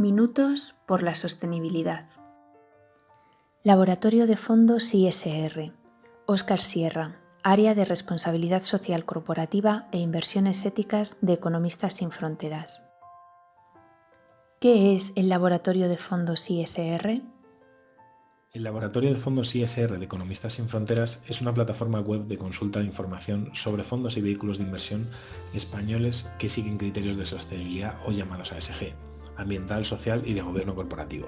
Minutos por la sostenibilidad. Laboratorio de Fondos ISR. Óscar Sierra, Área de Responsabilidad Social Corporativa e Inversiones Éticas de Economistas Sin Fronteras. ¿Qué es el Laboratorio de Fondos ISR? El Laboratorio de Fondos ISR de Economistas Sin Fronteras es una plataforma web de consulta de información sobre fondos y vehículos de inversión españoles que siguen criterios de sostenibilidad o llamados ASG, ambiental, social y de gobierno corporativo.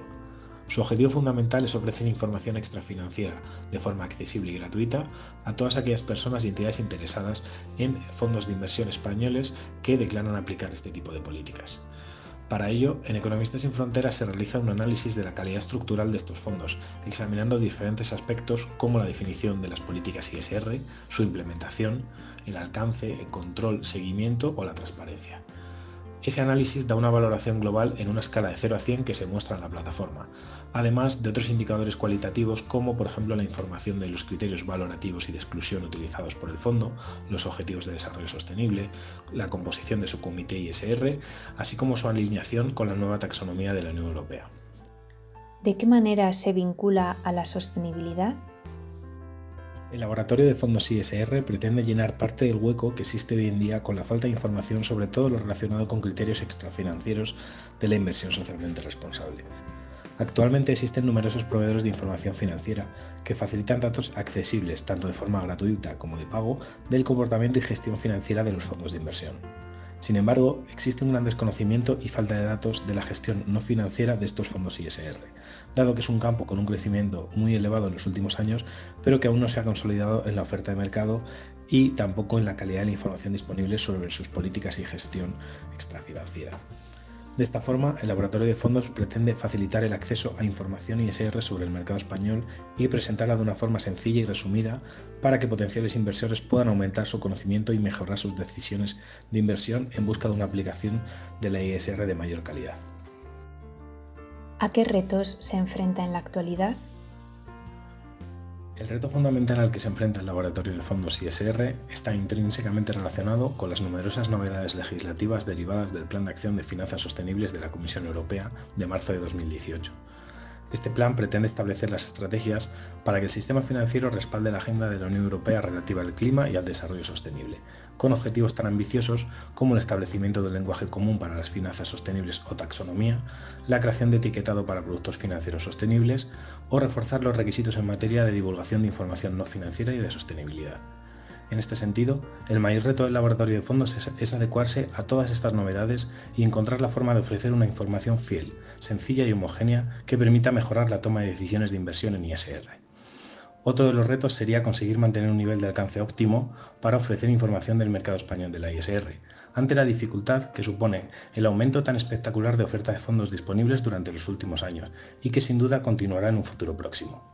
Su objetivo fundamental es ofrecer información extrafinanciera de forma accesible y gratuita a todas aquellas personas y entidades interesadas en fondos de inversión españoles que declaran aplicar este tipo de políticas. Para ello, en Economistas sin Fronteras se realiza un análisis de la calidad estructural de estos fondos, examinando diferentes aspectos como la definición de las políticas ISR, su implementación, el alcance, el control, seguimiento o la transparencia. Ese análisis da una valoración global en una escala de 0 a 100 que se muestra en la plataforma, además de otros indicadores cualitativos como por ejemplo la información de los criterios valorativos y de exclusión utilizados por el fondo, los objetivos de desarrollo sostenible, la composición de su comité ISR, así como su alineación con la nueva taxonomía de la Unión Europea. ¿De qué manera se vincula a la sostenibilidad? El laboratorio de fondos ISR pretende llenar parte del hueco que existe hoy en día con la falta de información sobre todo lo relacionado con criterios extrafinancieros de la inversión socialmente responsable. Actualmente existen numerosos proveedores de información financiera que facilitan datos accesibles tanto de forma gratuita como de pago del comportamiento y gestión financiera de los fondos de inversión. Sin embargo, existe un gran desconocimiento y falta de datos de la gestión no financiera de estos fondos ISR, dado que es un campo con un crecimiento muy elevado en los últimos años, pero que aún no se ha consolidado en la oferta de mercado y tampoco en la calidad de la información disponible sobre sus políticas y gestión extrafinanciera. De esta forma, el laboratorio de fondos pretende facilitar el acceso a información ISR sobre el mercado español y presentarla de una forma sencilla y resumida para que potenciales inversores puedan aumentar su conocimiento y mejorar sus decisiones de inversión en busca de una aplicación de la ISR de mayor calidad. ¿A qué retos se enfrenta en la actualidad? El reto fundamental al que se enfrenta el laboratorio de fondos ISR está intrínsecamente relacionado con las numerosas novedades legislativas derivadas del Plan de Acción de Finanzas Sostenibles de la Comisión Europea de marzo de 2018 este plan pretende establecer las estrategias para que el sistema financiero respalde la agenda de la Unión Europea relativa al clima y al desarrollo sostenible, con objetivos tan ambiciosos como el establecimiento del lenguaje común para las finanzas sostenibles o taxonomía, la creación de etiquetado para productos financieros sostenibles o reforzar los requisitos en materia de divulgación de información no financiera y de sostenibilidad. En este sentido, el mayor reto del laboratorio de fondos es, adecuarse a todas estas novedades y encontrar la forma de ofrecer una información fiel, sencilla y homogénea que permita mejorar la toma de decisiones de inversión en ISR. Otro de los retos sería conseguir mantener un nivel de alcance óptimo para ofrecer información del mercado español de la ISR, ante la dificultad que supone el aumento tan espectacular de oferta de fondos disponibles durante los últimos años y que sin duda continuará en un futuro próximo.